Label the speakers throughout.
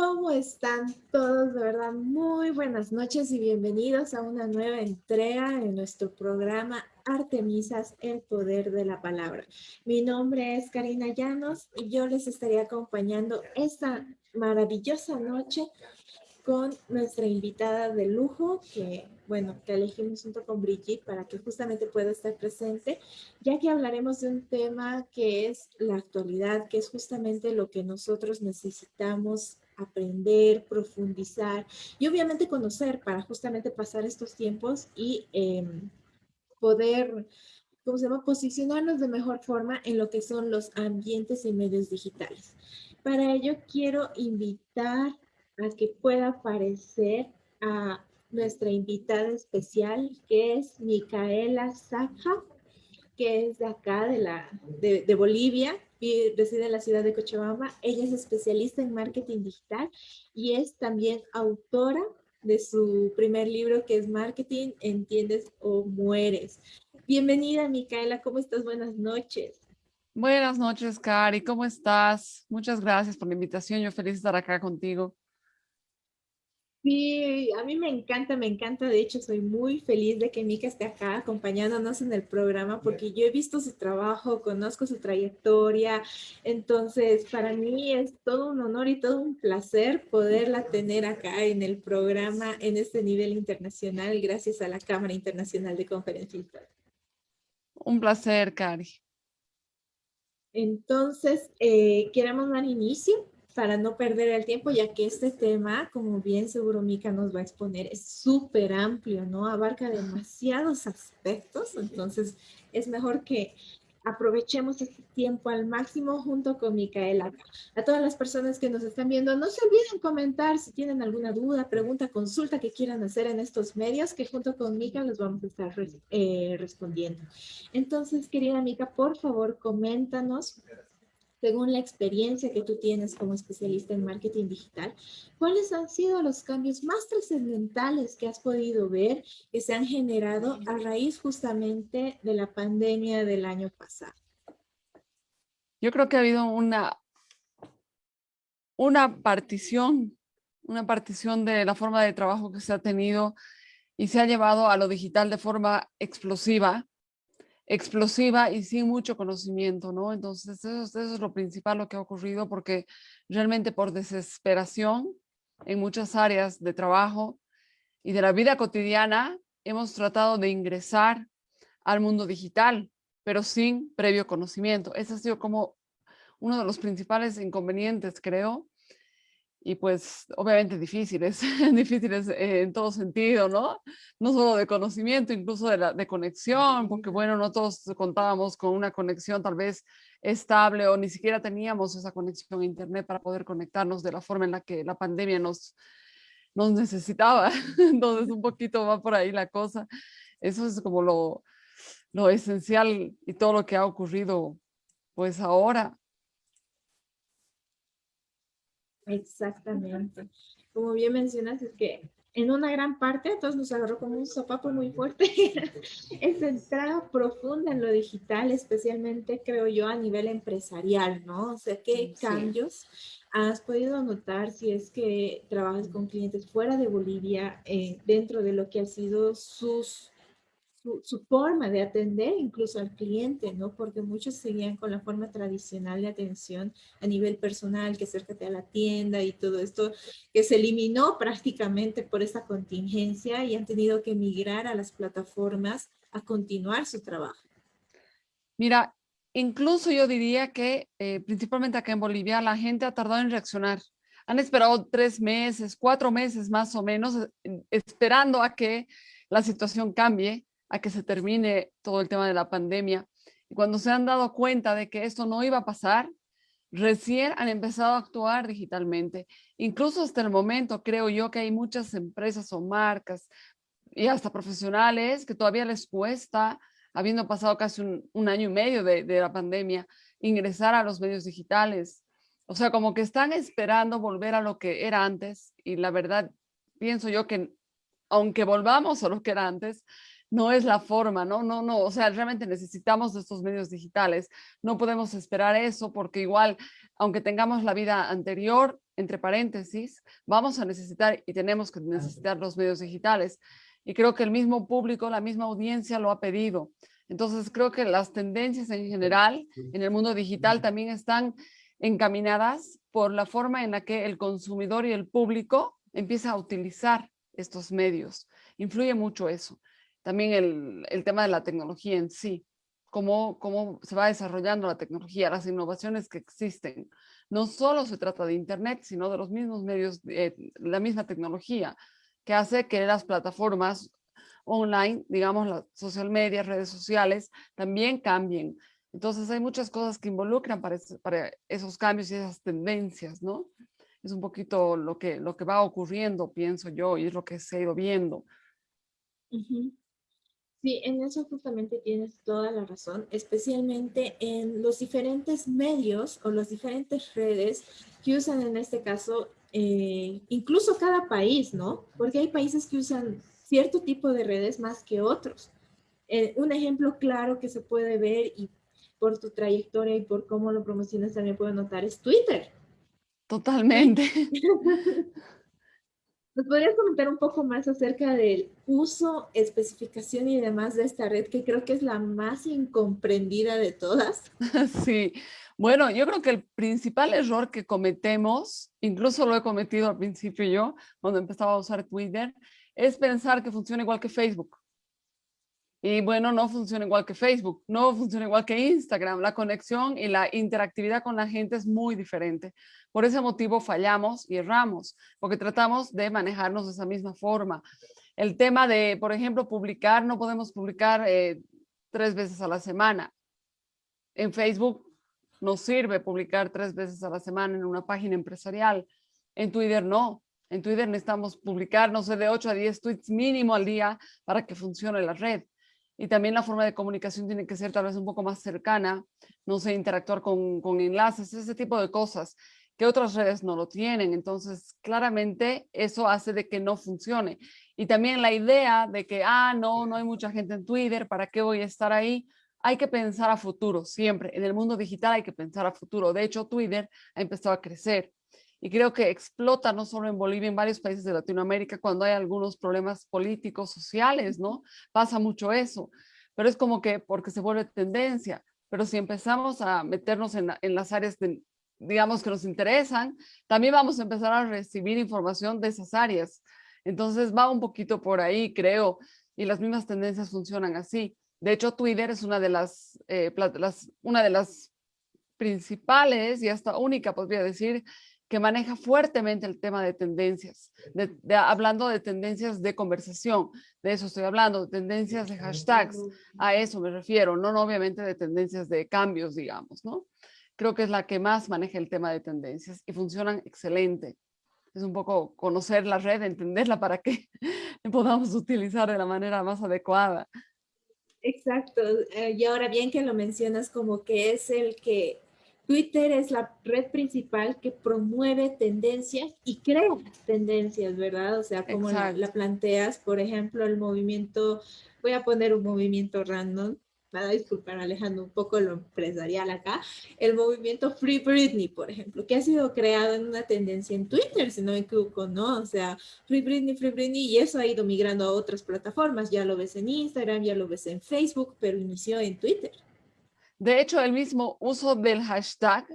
Speaker 1: ¿Cómo están todos? De verdad, muy buenas noches y bienvenidos a una nueva entrega en nuestro programa Artemisas, el poder de la palabra. Mi nombre es Karina Llanos y yo les estaré acompañando esta maravillosa noche con nuestra invitada de lujo, que bueno, que elegimos junto con Brigitte para que justamente pueda estar presente, ya que hablaremos de un tema que es la actualidad, que es justamente lo que nosotros necesitamos aprender, profundizar y obviamente conocer para justamente pasar estos tiempos y em, poder, ¿cómo se llama?, posicionarnos de mejor forma en lo que son los ambientes y medios digitales. Para ello quiero invitar a que pueda aparecer a nuestra invitada especial, que es Micaela Saja, que es de acá, de, la, de, Bolivia, reside en la ciudad de Cochabamba. Ella es especialista en marketing digital y es también autora de su primer libro que es Marketing, Entiendes o Mueres. Bienvenida, Micaela, ¿cómo estás? Buenas noches.
Speaker 2: Buenas noches, Cari, ¿cómo estás? Muchas gracias por la invitación, yo feliz estar acá contigo.
Speaker 1: Sí, a mí me encanta, me encanta. De hecho, soy muy feliz de que Mika esté acá acompañándonos en el programa porque yo he visto su trabajo, conozco su trayectoria. Entonces, para mí es todo un honor y todo un placer poderla tener acá en el programa en este nivel internacional gracias a la Cámara Internacional de Conferencistas.
Speaker 2: Un placer, Cari.
Speaker 1: Entonces, eh, queremos dar inicio para no perder el tiempo, ya que este tema, como bien seguro Mica nos va a exponer, es súper amplio, ¿no? Abarca demasiados aspectos, entonces es mejor que aprovechemos este tiempo al máximo junto con Micaela. A todas las personas que nos están viendo, no se olviden comentar si tienen alguna duda, pregunta, consulta que quieran hacer en estos medios, que junto con Mica los vamos a estar eh, respondiendo. Entonces, querida Mica, por favor, coméntanos según la experiencia que tú tienes como especialista en marketing digital, ¿cuáles han sido los cambios más trascendentales que has podido ver que se han generado a raíz justamente de la pandemia del año pasado?
Speaker 2: Yo creo que ha habido una, una partición, una partición de la forma de trabajo que se ha tenido y se ha llevado a lo digital de forma explosiva explosiva y sin mucho conocimiento, ¿no? Entonces eso, es lo principal lo que ha ocurrido porque realmente por desesperación en muchas áreas de trabajo y de la vida cotidiana hemos tratado de ingresar al mundo digital, pero sin previo conocimiento. Ese ha sido como uno de los principales inconvenientes, creo, y pues obviamente difíciles, difíciles en todo sentido, ¿no? No solo de conocimiento, incluso de, la, de conexión, porque bueno, no todos contábamos con una conexión tal vez estable o ni siquiera teníamos esa conexión a internet para poder conectarnos de la forma en la que la pandemia nos, nos necesitaba. Entonces un poquito va por ahí la cosa. Eso es como lo, lo esencial y todo lo que ha ocurrido pues ahora
Speaker 1: Exactamente. Como bien mencionas, es que en una gran parte, todos nos agarró como un sopapo muy fuerte, esa entrada profunda en lo digital, especialmente creo yo a nivel empresarial, ¿no? O sea, ¿qué cambios has podido notar si es que trabajas con clientes fuera de Bolivia eh, dentro de lo que ha sido sus su, forma de atender incluso al cliente, ¿no? Porque muchos seguían con la forma tradicional de atención a nivel personal, que acércate a la tienda y todo esto, que se eliminó prácticamente por esta contingencia y han tenido que migrar a las plataformas a continuar su trabajo.
Speaker 2: Mira, incluso yo diría que eh, principalmente acá en Bolivia la gente ha tardado en reaccionar. Han esperado tres meses, cuatro meses más o menos, eh, esperando a que la situación cambie a que se termine todo el tema de la pandemia. Y cuando se han dado cuenta de que esto no iba a pasar, recién han empezado a actuar digitalmente. Incluso hasta el momento creo yo que hay muchas empresas o marcas y hasta profesionales que todavía les cuesta, habiendo pasado casi un, año y medio de, de la pandemia, ingresar a los medios digitales. O sea, como que están esperando volver a lo que era antes y la verdad, pienso yo que aunque volvamos a lo que era antes, no es la forma, ¿no? No, no, o sea, realmente necesitamos de estos medios digitales. No podemos esperar eso porque igual, aunque tengamos la vida anterior, entre paréntesis, vamos a necesitar y tenemos que necesitar los medios digitales. Y creo que el mismo público, la misma audiencia lo ha pedido. Entonces creo que las tendencias en general en el mundo digital también están encaminadas por la forma en la que el consumidor y el público empieza a utilizar estos medios. Influye mucho eso. También el, el tema de la tecnología en sí, cómo, cómo se va desarrollando la tecnología, las innovaciones que existen. No solo se trata de Internet, sino de los mismos medios, eh, la misma tecnología, que hace que las plataformas online, digamos las social media, redes sociales, también cambien. Entonces hay muchas cosas que involucran para, para esos cambios y esas tendencias, ¿no? Es un poquito lo que, lo que va ocurriendo, pienso yo, y es lo que se ha ido viendo.
Speaker 1: Sí, en eso justamente tienes toda la razón, especialmente en los diferentes medios o las diferentes redes que usan en este caso, eh, incluso cada país, ¿no? Porque hay países que usan cierto tipo de redes más que otros. Eh, un ejemplo claro que se puede ver y por tu trayectoria y por cómo lo promocionas también puedo notar es Twitter.
Speaker 2: Totalmente.
Speaker 1: ¿Nos podrías comentar un poco más acerca del uso, especificación y demás de esta red, que creo que es la más incomprendida de todas?
Speaker 2: Sí, bueno, yo creo que el principal error que cometemos, incluso lo he cometido al principio yo, cuando empezaba a usar Twitter, es pensar que funciona igual que Facebook. Y bueno, no funciona igual que Facebook, no funciona igual que Instagram. La conexión y la interactividad con la gente es muy diferente. Por ese motivo fallamos y erramos, porque tratamos de manejarnos de esa misma forma. El tema de, por ejemplo, publicar, no podemos publicar eh, tres veces a la semana. En Facebook nos sirve publicar tres veces a la semana en una página empresarial. En Twitter no. En Twitter necesitamos publicar, no sé, de 8 a 10 tweets mínimo al día para que funcione la red y también la forma de comunicación tiene que ser tal vez un poco más cercana, no sé, interactuar con, con enlaces, ese tipo de cosas que otras redes no lo tienen. Entonces, claramente eso hace de que no funcione. Y también la idea de que, ah, no, no hay mucha gente en Twitter, ¿para qué voy a estar ahí? Hay que pensar a futuro, siempre. En el mundo digital hay que pensar a futuro. De hecho, Twitter ha empezado a crecer y creo que explota no solo en Bolivia, en varios países de Latinoamérica cuando hay algunos problemas políticos, sociales, ¿no? Pasa mucho eso, pero es como que porque se vuelve tendencia, pero si empezamos a meternos en, en las áreas, de, digamos, que nos interesan, también vamos a empezar a recibir información de esas áreas. Entonces va un poquito por ahí, creo, y las mismas tendencias funcionan así. De hecho, Twitter es una de las, eh, las, una de las principales y hasta única, podría decir, que maneja fuertemente el tema de tendencias, de, hablando de tendencias de conversación, de eso estoy hablando, tendencias de hashtags, a eso me refiero, no, no obviamente de tendencias de cambios, digamos, ¿no? Creo que es la que más maneja el tema de tendencias y funcionan excelente. Es un poco conocer la red, entenderla para que podamos utilizar de la manera más adecuada.
Speaker 1: Exacto, eh, y ahora bien que lo mencionas como que es el que Twitter es la red principal que promueve tendencias y crea tendencias, ¿verdad? O sea, como la, planteas, por ejemplo, el movimiento, voy a poner un movimiento random, nada, disculpar Alejandro, un poco lo empresarial acá, el movimiento Free Britney, por ejemplo, que ha sido creado en una tendencia en Twitter, si no me equivoco, ¿no? O sea, Free Britney, Free Britney, y eso ha ido migrando a otras plataformas, ya lo ves en Instagram, ya lo ves en Facebook, pero inició en Twitter.
Speaker 2: De hecho, el mismo uso del hashtag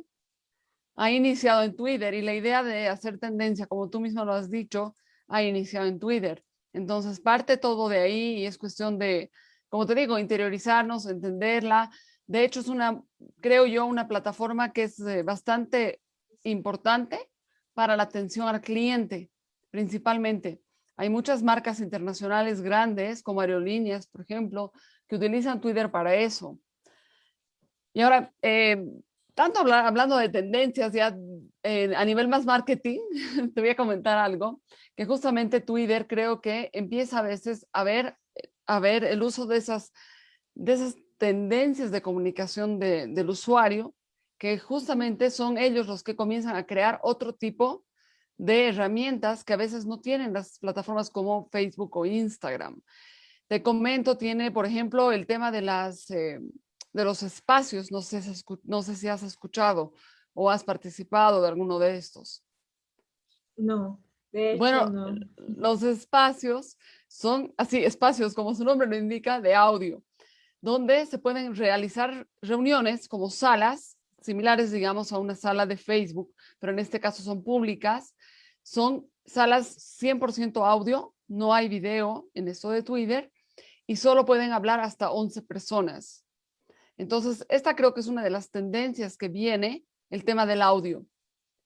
Speaker 2: ha iniciado en Twitter y la idea de hacer tendencia, como tú mismo lo has dicho, ha iniciado en Twitter. Entonces, parte todo de ahí y es cuestión de, como te digo, interiorizarnos, entenderla. De hecho, es una, creo yo, una plataforma que es eh, bastante importante para la atención al cliente, principalmente. Hay muchas marcas internacionales grandes, como aerolíneas, por ejemplo, que utilizan Twitter para eso. Y ahora, eh, tanto hablando de tendencias ya eh, a nivel más marketing, te voy a comentar algo, que justamente Twitter creo que empieza a veces a ver, a ver el uso de esas, de esas tendencias de comunicación del usuario, que justamente son ellos los que comienzan a crear otro tipo de herramientas que a veces no tienen las plataformas como Facebook o Instagram. Te comento, tiene, por ejemplo, el tema de las, eh, de los espacios, no sé, no sé si has escuchado o has participado de alguno de estos.
Speaker 1: No, de hecho
Speaker 2: bueno,
Speaker 1: no.
Speaker 2: los espacios son así, espacios como su nombre lo indica, de audio, donde se pueden realizar reuniones como salas similares, digamos, a una sala de Facebook, pero en este caso son públicas. Son salas 100% audio, no hay video en esto de Twitter y solo pueden hablar hasta 11 personas. Entonces, esta creo que es una de las tendencias que viene, el tema del audio.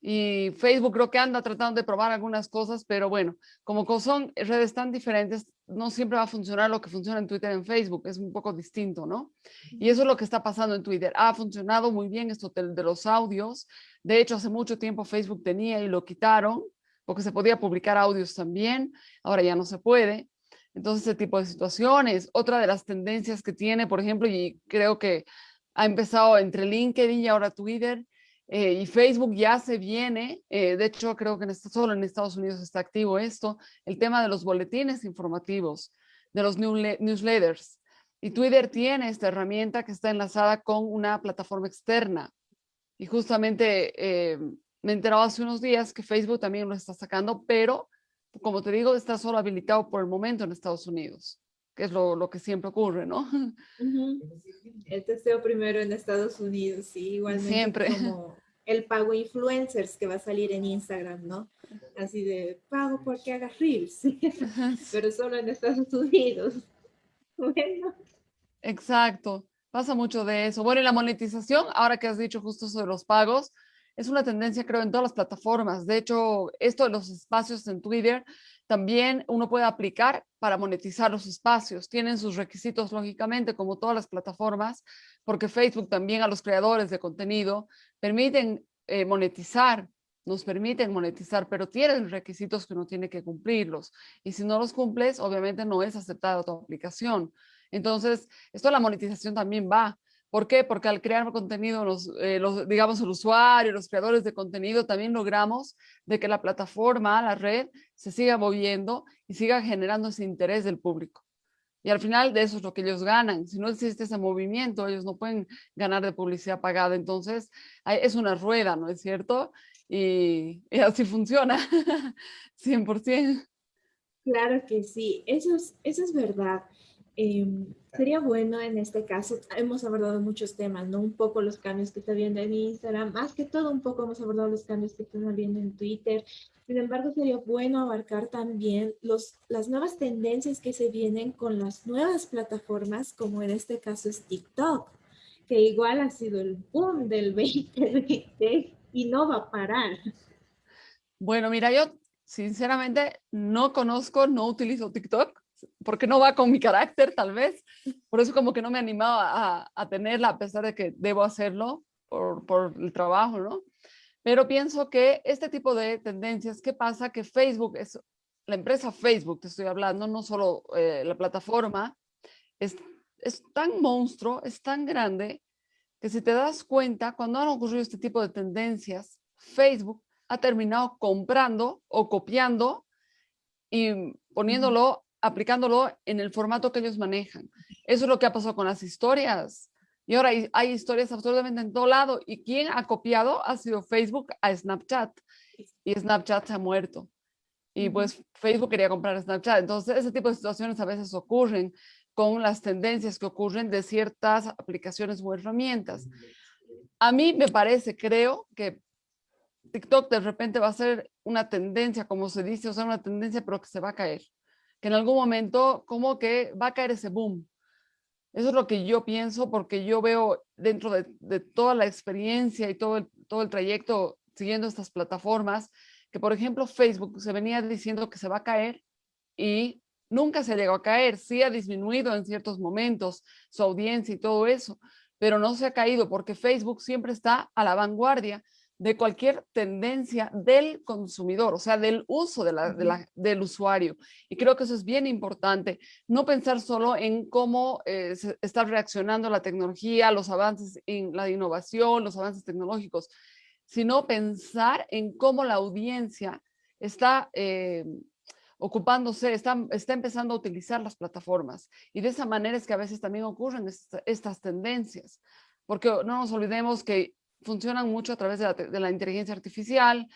Speaker 2: Y Facebook creo que anda tratando de probar algunas cosas, pero bueno, como son redes tan diferentes, no siempre va a funcionar lo que funciona en Twitter en Facebook, es un poco distinto, ¿no? Y eso es lo que está pasando en Twitter. Ha funcionado muy bien esto de los audios. De hecho, hace mucho tiempo Facebook tenía y lo quitaron, porque se podía publicar audios también, ahora ya no se puede. Entonces, ese tipo de situaciones. Otra de las tendencias que tiene, por ejemplo, y creo que ha empezado entre LinkedIn y ahora Twitter, eh, y Facebook ya se viene, eh, de hecho creo que en solo en Estados Unidos está activo esto, el tema de los boletines informativos, de los newsletters. Y Twitter tiene esta herramienta que está enlazada con una plataforma externa. Y justamente eh, me he hace unos días que Facebook también lo está sacando, pero como te digo, está solo habilitado por el momento en Estados Unidos, que es lo, lo que siempre ocurre, ¿no?
Speaker 1: El testeo primero en Estados Unidos, sí, igualmente
Speaker 2: siempre.
Speaker 1: como el pago influencers que va a salir en Instagram, ¿no? Así de pago porque hagas reels, pero solo en Estados Unidos. Bueno.
Speaker 2: Exacto, pasa mucho de eso. Bueno, y la monetización, ahora que has dicho justo sobre los pagos, es una tendencia creo en todas las plataformas. De hecho, esto de los espacios en Twitter, también uno puede aplicar para monetizar los espacios. Tienen sus requisitos, lógicamente, como todas las plataformas, porque Facebook también a los creadores de contenido permiten eh, monetizar, nos permiten monetizar, pero tienen requisitos que uno tiene que cumplirlos. Y si no los cumples, obviamente no es aceptada tu aplicación. Entonces, esto de la monetización también va. ¿Por qué? Porque al crear contenido, eh, los, digamos, el usuario, los creadores de contenido, también logramos de que la plataforma, la red, se siga moviendo y siga generando ese interés del público. Y al final de eso es lo que ellos ganan. Si no existe ese movimiento, ellos no pueden ganar de publicidad pagada. Entonces, es una rueda, ¿no es cierto? Y, así funciona, 100%.
Speaker 1: Claro que sí, eso es, eso es verdad. Em, sería bueno en este caso, hemos abordado muchos temas, ¿no? Un poco los cambios que está viendo en Instagram, más que todo un poco hemos abordado los cambios que están viendo en Twitter. Sin embargo, sería bueno abarcar también las nuevas tendencias que se vienen con las nuevas plataformas, como en este caso es TikTok, que igual ha sido el boom del 2020 y no va a parar.
Speaker 2: Bueno, mira, yo sinceramente no conozco, no utilizo TikTok porque no va con mi carácter tal vez. Por eso como que no me animaba a, a tenerla, a pesar de que debo hacerlo por, por, el trabajo, ¿no? Pero pienso que este tipo de tendencias, ¿qué pasa? Que Facebook es, la empresa Facebook, te estoy hablando, no solo eh, la plataforma, es, es tan monstruo, es tan grande, que si te das cuenta, cuando han ocurrido este tipo de tendencias, Facebook ha terminado comprando o copiando y poniéndolo aplicándolo en el formato que ellos manejan. Eso es lo que ha pasado con las historias. Y ahora hay, historias absolutamente en todo lado. ¿Y quién ha copiado? Ha sido Facebook a Snapchat. Y Snapchat se ha muerto. Y pues Facebook quería comprar Snapchat. Entonces ese tipo de situaciones a veces ocurren con las tendencias que ocurren de ciertas aplicaciones o herramientas. A mí me parece, creo que TikTok de repente va a ser una tendencia, como se dice, o sea, una tendencia, pero que se va a caer que en algún momento como que va a caer ese boom. Eso es lo que yo pienso porque yo veo dentro de, toda la experiencia y todo el, todo el trayecto siguiendo estas plataformas, que por ejemplo Facebook se venía diciendo que se va a caer y nunca se llegó a caer, sí ha disminuido en ciertos momentos su audiencia y todo eso, pero no se ha caído porque Facebook siempre está a la vanguardia de cualquier tendencia del consumidor, o sea, del uso de la, del usuario. Y creo que eso es bien importante, no pensar solo en cómo eh, está reaccionando la tecnología, los avances en la innovación, los avances tecnológicos, sino pensar en cómo la audiencia está eh, ocupándose, está, está empezando a utilizar las plataformas. Y de esa manera es que a veces también ocurren estas tendencias, porque no nos olvidemos que funcionan mucho a través de la, inteligencia artificial,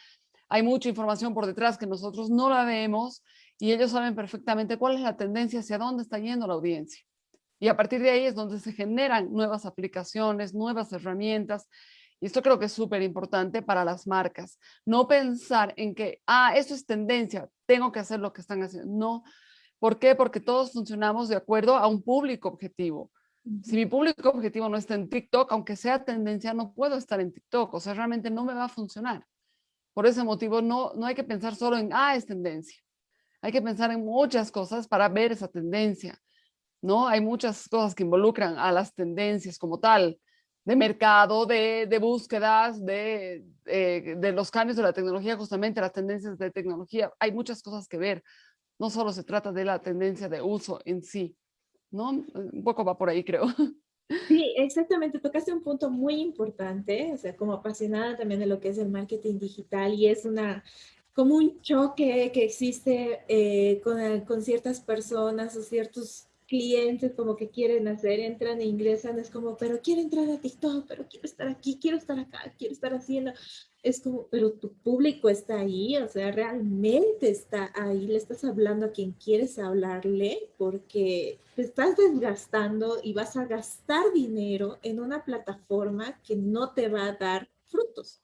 Speaker 2: hay mucha información por detrás que nosotros no la vemos y ellos saben perfectamente cuál es la tendencia, hacia dónde está yendo la audiencia. Y a partir de ahí es donde se generan nuevas aplicaciones, nuevas herramientas. Y esto creo que es súper importante para las marcas. No pensar en que, ah, esto es tendencia, tengo que hacer lo que están haciendo. No. ¿Por qué? Porque todos funcionamos de acuerdo a un público objetivo. Si mi público objetivo no está en TikTok, aunque sea tendencia, no puedo estar en TikTok. O sea, realmente no me va a funcionar. Por ese motivo, no, no hay que pensar solo en, ah, es tendencia. Hay que pensar en muchas cosas para ver esa tendencia. ¿no? Hay muchas cosas que involucran a las tendencias como tal, de mercado, de, búsquedas, de, eh, de los cambios de la tecnología, justamente las tendencias de tecnología. Hay muchas cosas que ver. No solo se trata de la tendencia de uso en sí, ¿no? Un poco va por ahí, creo.
Speaker 1: Sí, exactamente. Tocaste un punto muy importante, o sea, como apasionada también de lo que es el marketing digital y es una, como un choque que existe eh, con, con ciertas personas o ciertos clientes como que quieren hacer, entran e ingresan, es como, pero quiero entrar a TikTok, pero quiero estar aquí, quiero estar acá, quiero estar haciendo. Es como, pero tu público está ahí, o sea, realmente está ahí, le estás hablando a quien quieres hablarle porque estás desgastando y vas a gastar dinero en una plataforma que no te va a dar frutos.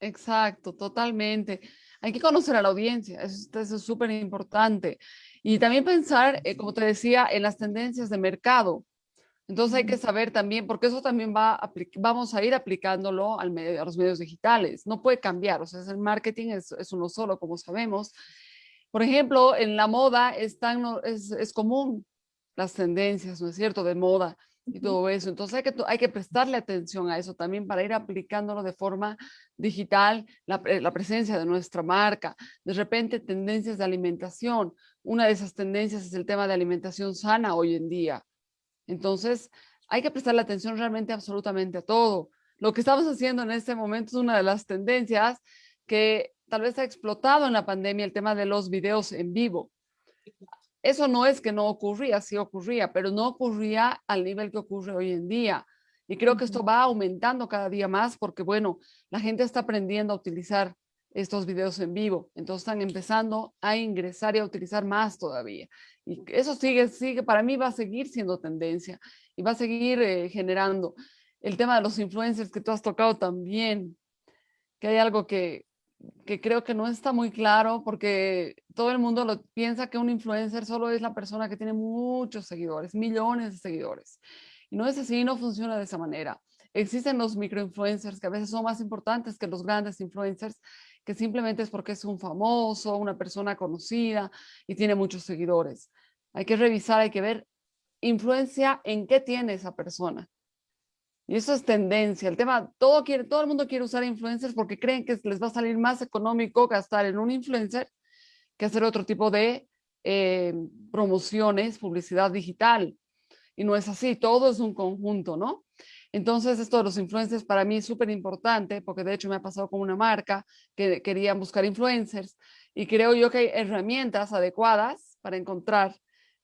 Speaker 2: Exacto, totalmente. Hay que conocer a la audiencia, eso, eso es súper importante. Y también pensar, eh, como te decía, en las tendencias de mercado. Entonces hay que saber también, porque eso también va a, vamos a ir aplicándolo al medio, a los medios digitales. No puede cambiar, o sea, el marketing es, es uno solo, como sabemos. Por ejemplo, en la moda es, es, es común las tendencias, ¿no es cierto?, de moda y todo eso. Entonces hay que, hay que prestarle atención a eso también para ir aplicándolo de forma digital, la, la, presencia de nuestra marca, de repente tendencias de alimentación. Una de esas tendencias es el tema de alimentación sana hoy en día. Entonces hay que prestarle atención realmente absolutamente a todo. Lo que estamos haciendo en este momento es una de las tendencias que tal vez ha explotado en la pandemia, el tema de los videos en vivo. Eso no es que no ocurría, sí ocurría, pero no ocurría al nivel que ocurre hoy en día. Y creo que esto va aumentando cada día más porque, bueno, la gente está aprendiendo a utilizar estos videos en vivo. Entonces están empezando a ingresar y a utilizar más todavía. Y eso sigue, sigue, para mí va a seguir siendo tendencia y va a seguir eh, generando. El tema de los influencers que tú has tocado también, que hay algo que, que creo que no está muy claro porque todo el mundo lo piensa que un influencer solo es la persona que tiene muchos seguidores, millones de seguidores. Y no es así, no funciona de esa manera. Existen los microinfluencers que a veces son más importantes que los grandes influencers, simplemente es porque es un famoso, una persona conocida y tiene muchos seguidores. Hay que revisar, hay que ver influencia en qué tiene esa persona. Y eso es tendencia. El tema, todo, quiere, todo el mundo quiere usar influencers porque creen que les va a salir más económico gastar en un influencer que hacer otro tipo de eh, promociones, publicidad digital. Y no es así, todo es un conjunto, ¿no? Entonces, esto de los influencers para mí es súper importante porque de hecho me ha pasado con una marca que querían buscar influencers y creo yo que hay herramientas adecuadas para encontrar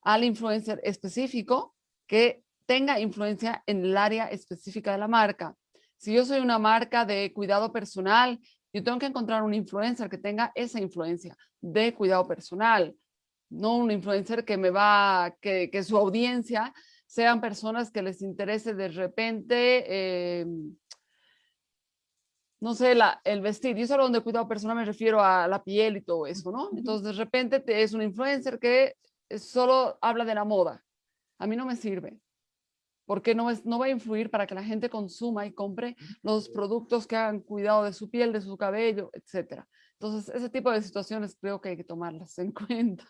Speaker 2: al influencer específico que tenga influencia en el área específica de la marca. Si yo soy una marca de cuidado personal, yo tengo que encontrar un influencer que tenga esa influencia de cuidado personal, no un influencer que me va, que, que su audiencia sean personas que les interese de repente, eh, no sé, la, el vestir. Y solo donde cuidado personal me refiero a la piel y todo eso, ¿no? Entonces de repente te, es un influencer que solo habla de la moda. A mí no me sirve porque no, es, no va a influir para que la gente consuma y compre los productos que hagan cuidado de su piel, de su cabello, etc. Entonces, ese tipo de situaciones creo que hay que tomarlas en cuenta.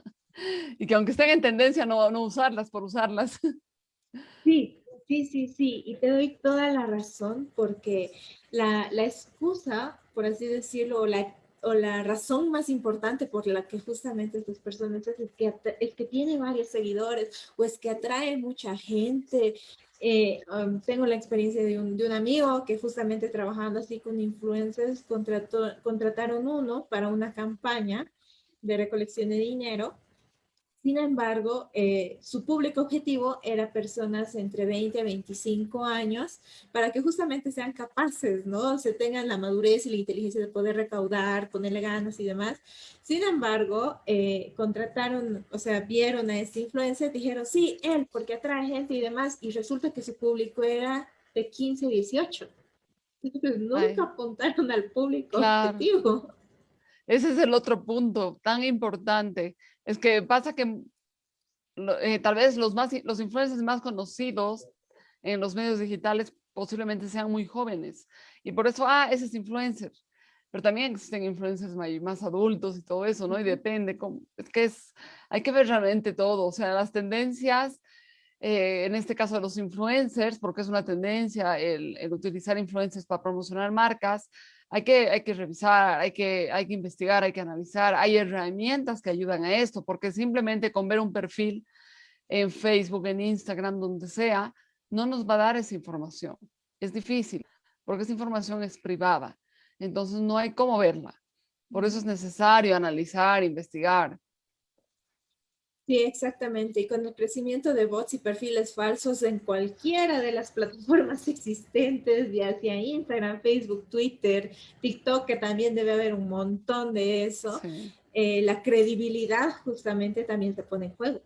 Speaker 2: Y que aunque estén en tendencia, no, no usarlas por usarlas.
Speaker 1: Sí, sí, sí, sí. Y te doy toda la razón porque la, la excusa, por así decirlo, la o la razón más importante por la que justamente estas personas es que, es que tiene varios seguidores o es que atrae mucha gente. Eh, um, tengo la experiencia de un, de un, amigo que justamente trabajando así con influencers contrató, contrataron uno para una campaña de recolección de dinero Sin embargo, eh, su público objetivo era personas entre 20 a 25 años para que justamente sean capaces, ¿no? Se tengan la madurez y la inteligencia de poder recaudar, ponerle ganas y demás. Sin embargo, eh, contrataron, o sea, vieron a este influencer, dijeron, sí, él, porque atrae gente y demás, y resulta que su público era de 15 a 18. Entonces, nunca apuntaron al público objetivo.
Speaker 2: Ese es el otro punto tan importante es que pasa que eh, tal vez los, más, los influencers más conocidos en los medios digitales posiblemente sean muy jóvenes. Y por eso, ah, ese es influencer. Pero también existen influencers más adultos y todo eso, ¿no? Y depende, es que es, hay que ver realmente todo, o sea, las tendencias, eh, en este caso de los influencers, porque es una tendencia el, el utilizar influencers para promocionar marcas, hay que, hay que revisar, hay que, hay que investigar, hay que analizar. Hay herramientas que ayudan a esto, porque simplemente con ver un perfil en Facebook, en Instagram, donde sea, no nos va a dar esa información. Es difícil, porque esa información es privada. Entonces no hay cómo verla. Por eso es necesario analizar, investigar.
Speaker 1: Sí, exactamente. Y con el crecimiento de bots y perfiles falsos en cualquiera de las plataformas existentes, ya sea Instagram, Facebook, Twitter, TikTok, que también debe haber un montón de eso, eh, la credibilidad justamente también se pone en juego.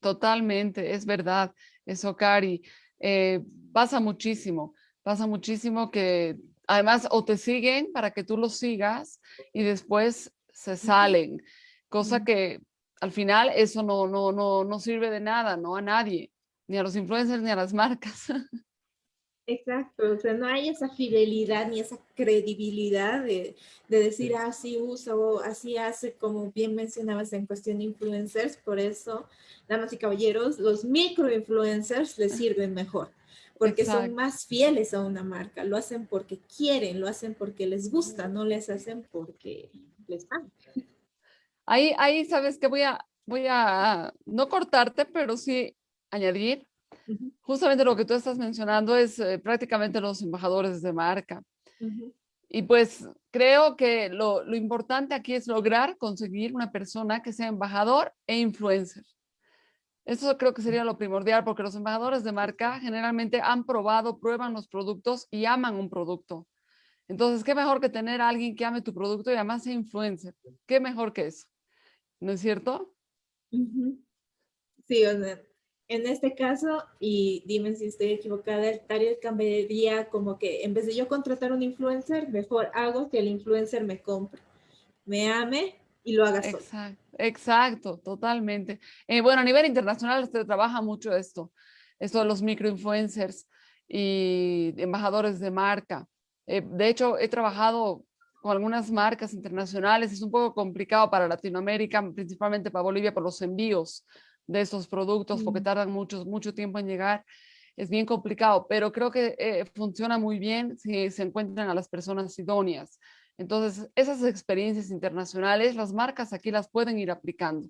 Speaker 2: Totalmente, es verdad, eso, Cari. Eh, pasa muchísimo, pasa muchísimo que además o te siguen para que tú los sigas y después se salen, cosa que al final eso no, no, no, no sirve de nada, no a nadie, ni a los influencers ni a las marcas.
Speaker 1: Exacto, o sea, no hay esa fidelidad ni esa credibilidad de, de decir, así ah, usa o así hace, como bien mencionabas en cuestión de influencers, por eso, damas y caballeros, los microinfluencers les sirven mejor, porque son más fieles a una marca, lo hacen porque quieren, lo hacen porque les gusta, no les hacen porque les van.
Speaker 2: Ahí, ahí sabes que voy a, voy a no cortarte, pero sí añadir. Justamente lo que tú estás mencionando es eh, prácticamente los embajadores de marca. Y pues creo que lo, lo, importante aquí es lograr conseguir una persona que sea embajador e influencer. Eso creo que sería lo primordial porque los embajadores de marca generalmente han probado, prueban los productos y aman un producto. Entonces, ¿qué mejor que tener a alguien que ame tu producto y además sea influencer? ¿Qué mejor que eso? ¿No es cierto?
Speaker 1: Sí, o sea, en este caso, y dime si estoy equivocada, el target cambiaría como que en vez de yo contratar un influencer, mejor hago que el influencer me compre, me ame y lo haga solo.
Speaker 2: Exacto, exacto totalmente. Eh, bueno, a nivel internacional se trabaja mucho esto, esto de los microinfluencers y embajadores de marca. Eh, de hecho, he trabajado con algunas marcas internacionales. Es un poco complicado para Latinoamérica, principalmente para Bolivia, por los envíos de estos productos, porque tardan mucho, mucho tiempo en llegar. Es bien complicado, pero creo que eh, funciona muy bien si se encuentran a las personas idóneas. Entonces, esas experiencias internacionales, las marcas aquí las pueden ir aplicando.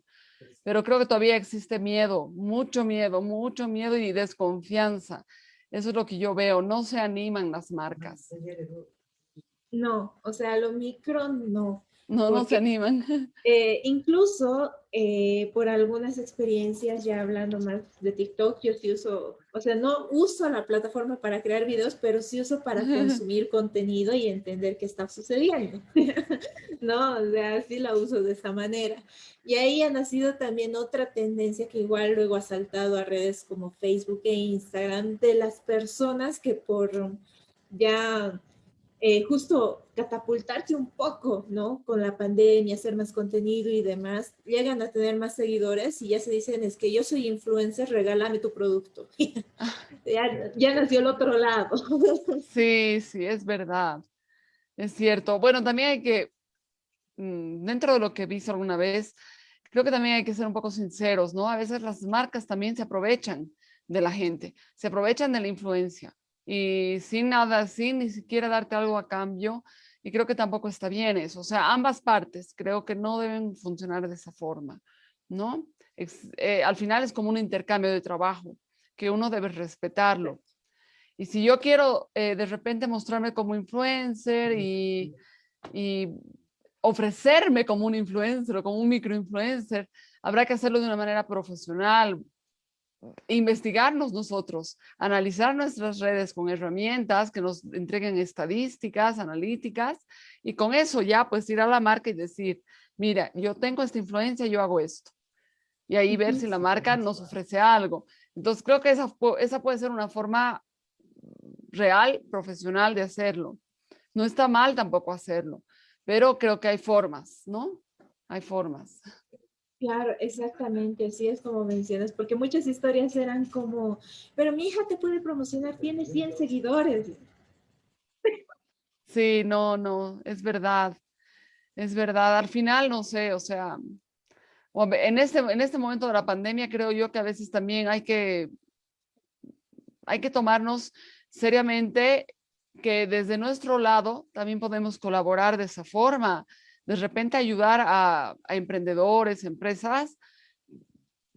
Speaker 2: Pero creo que todavía existe miedo, mucho miedo, mucho miedo y desconfianza. Eso es lo que yo veo. No se animan las marcas.
Speaker 1: No, o sea, lo micro no.
Speaker 2: No, no se animan.
Speaker 1: Eh, incluso eh, por algunas experiencias, ya hablando más de TikTok, yo sí uso, o sea, no uso la plataforma para crear videos, pero sí uso para consumir contenido y entender qué está sucediendo. no, o sea, sí la uso de esa manera. Y ahí ha nacido también otra tendencia que igual luego ha saltado a redes como Facebook e Instagram de las personas que por ya eh, justo catapultarse un poco, ¿no? Con la pandemia, hacer más contenido y demás, llegan a tener más seguidores y ya se dicen, es que yo soy influencer, regálame tu producto. ya, ya nació el otro lado.
Speaker 2: sí, sí, es verdad. Es cierto. Bueno, también hay que, mm, dentro de lo que visto alguna vez, creo que también hay que ser un poco sinceros, ¿no? A veces las marcas también se aprovechan de la gente, se aprovechan de la influencia y sin nada, sin ni siquiera darte algo a cambio. Y creo que tampoco está bien eso. O sea, ambas partes creo que no deben funcionar de esa forma, ¿no? Eh, al final es como un intercambio de trabajo que uno debe respetarlo. Y si yo quiero eh, de repente mostrarme como influencer y, y ofrecerme como un influencer o como un microinfluencer, habrá que hacerlo de una manera profesional, investigarnos nosotros, analizar nuestras redes con herramientas que nos entreguen estadísticas, analíticas, y con eso ya pues ir a la marca y decir, mira, yo tengo esta influencia, yo hago esto. Y ahí ver si la marca nos ofrece algo. Entonces creo que esa, esa puede ser una forma real, profesional de hacerlo. No está mal tampoco hacerlo, pero creo que hay formas, ¿no? Hay formas.
Speaker 1: Claro, exactamente, así es como mencionas, porque muchas historias eran como, pero mi hija te puede promocionar, tiene 100 seguidores.
Speaker 2: Sí, no, no, es verdad, es verdad. Al final, no sé, o sea, en este, en este momento de la pandemia creo yo que a veces también hay que, hay que tomarnos seriamente que desde nuestro lado también podemos colaborar de esa forma de repente ayudar a, emprendedores, empresas,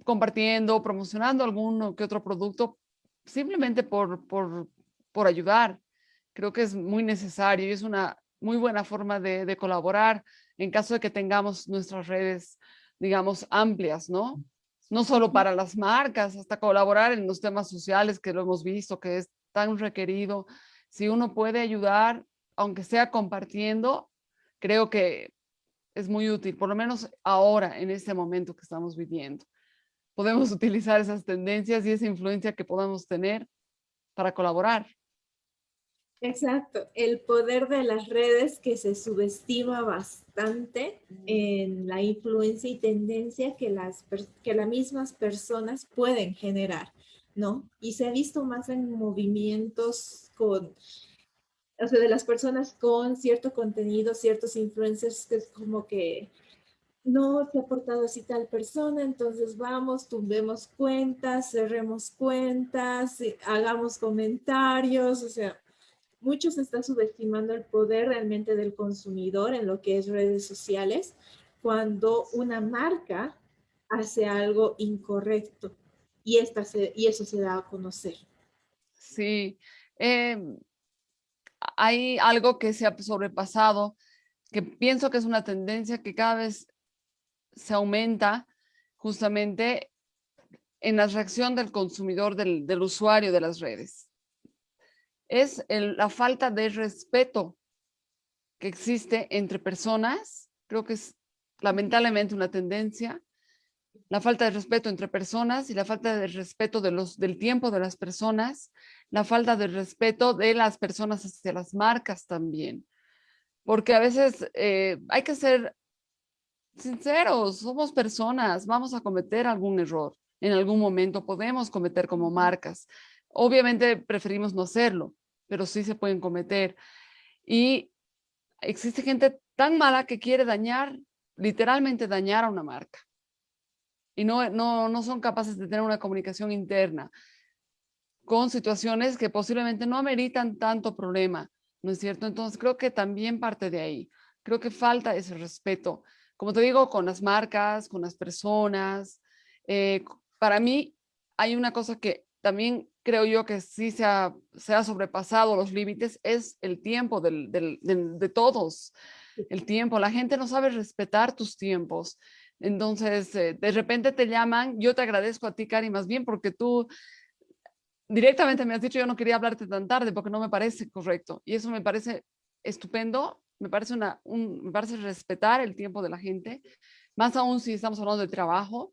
Speaker 2: compartiendo, promocionando alguno que otro producto, simplemente por, por, por ayudar. Creo que es muy necesario y es una muy buena forma de, de, colaborar en caso de que tengamos nuestras redes, digamos, amplias, ¿no? No solo para las marcas, hasta colaborar en los temas sociales que lo hemos visto, que es tan requerido. Si uno puede ayudar, aunque sea compartiendo, creo que es muy útil, por lo menos ahora, en este momento que estamos viviendo. Podemos utilizar esas tendencias y esa influencia que podamos tener para colaborar.
Speaker 1: Exacto, el poder de las redes que se subestima bastante en la influencia y tendencia que las, que las mismas personas pueden generar, ¿no? Y se ha visto más en movimientos con o sea, de las personas con cierto contenido, ciertos influencers que es como que no se ha portado así tal persona, entonces vamos, tumbemos cuentas, cerremos cuentas, hagamos comentarios, o sea, muchos están subestimando el poder realmente del consumidor en lo que es redes sociales cuando una marca hace algo incorrecto y, esta y eso se da a conocer.
Speaker 2: Sí, eh, hay algo que se ha sobrepasado, que pienso que es una tendencia que cada vez se aumenta justamente en la reacción del consumidor, del, usuario de las redes. Es la falta de respeto que existe entre personas, creo que es lamentablemente una tendencia, la falta de respeto entre personas y la falta de respeto de los, del tiempo de las personas, la falta de respeto de las personas hacia las marcas también. Porque a veces eh, hay que ser sinceros, somos personas, vamos a cometer algún error. En algún momento podemos cometer como marcas. Obviamente preferimos no hacerlo, pero sí se pueden cometer. Y existe gente tan mala que quiere dañar, literalmente dañar a una marca. Y no, no, no son capaces de tener una comunicación interna con situaciones que posiblemente no ameritan tanto problema, ¿no es cierto? Entonces creo que también parte de ahí. Creo que falta ese respeto. Como te digo, con las marcas, con las personas. Eh, para mí hay una cosa que también creo yo que sí se ha, se ha sobrepasado los límites, es el tiempo del, del, de todos. El tiempo, la gente no sabe respetar tus tiempos. Entonces, eh, de repente te llaman, yo te agradezco a ti, Cari, más bien porque tú directamente me has dicho yo no quería hablarte tan tarde porque no me parece correcto. Y eso me parece estupendo, me parece, un, me parece respetar el tiempo de la gente, más aún si estamos hablando de trabajo.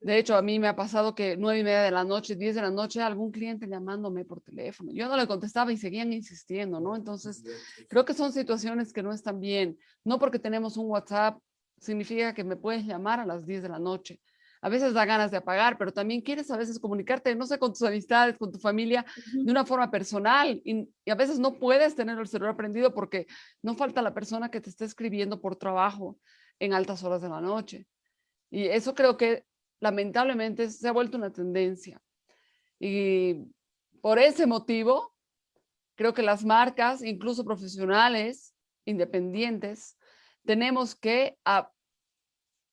Speaker 2: De hecho, a mí me ha pasado que nueve y media de la noche, diez de la noche, algún cliente llamándome por teléfono. Yo no le contestaba y seguían insistiendo, ¿no? Entonces, creo que son situaciones que no están bien. No porque tenemos un WhatsApp significa que me puedes llamar a las 10 de la noche a veces da ganas de apagar, pero también quieres a veces comunicarte, no sé, con tus amistades, con tu familia, de una forma personal. Y, a veces no puedes tener el celular prendido porque no falta la persona que te está escribiendo por trabajo en altas horas de la noche. Y eso creo que lamentablemente se ha vuelto una tendencia. Y por ese motivo, creo que las marcas, incluso profesionales, independientes, tenemos que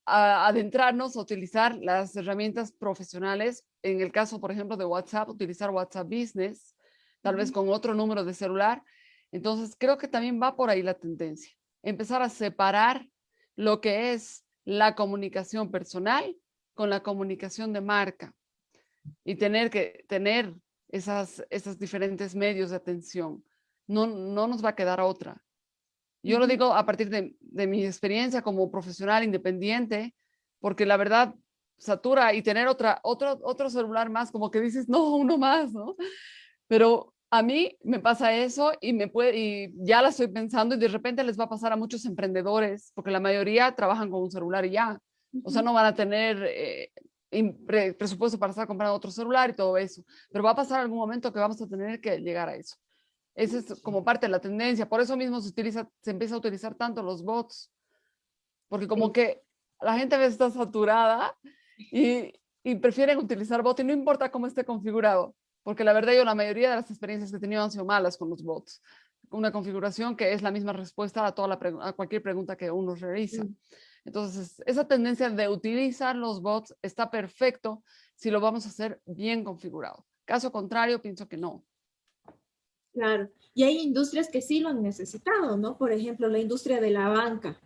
Speaker 2: adentrarnos a utilizar las herramientas profesionales. En el caso, por ejemplo, de WhatsApp, utilizar WhatsApp Business, tal vez con otro número de celular. Entonces, creo que también va por ahí la tendencia. Empezar a separar lo que es la comunicación personal con la comunicación de marca y tener que tener esas, esos diferentes medios de atención. No, no nos va a quedar otra. Yo lo digo a partir de, de mi experiencia como profesional independiente, porque la verdad satura y tener otra, otro, otro celular más, como que dices, no, uno más, ¿no? Pero a mí me pasa eso y, me puede, y ya la estoy pensando y de repente les va a pasar a muchos emprendedores, porque la mayoría trabajan con un celular y ya. O sea, no van a tener eh, presupuesto para estar comprando otro celular y todo eso. Pero va a pasar algún momento que vamos a tener que llegar a eso. Esa es como parte de la tendencia. Por eso mismo se, utiliza, se empieza a utilizar tanto los bots. Porque como que la gente a veces está saturada y, y prefieren utilizar bots y no importa cómo esté configurado. Porque la verdad yo la mayoría de las experiencias que he tenido han sido malas con los bots. Una configuración que es la misma respuesta a, toda la a cualquier pregunta que uno realiza. Entonces, esa tendencia de utilizar los bots está perfecto si lo vamos a hacer bien configurado. Caso contrario, pienso que no.
Speaker 1: Claro, y hay industrias que sí lo han necesitado, ¿no? Por ejemplo, la industria de la banca.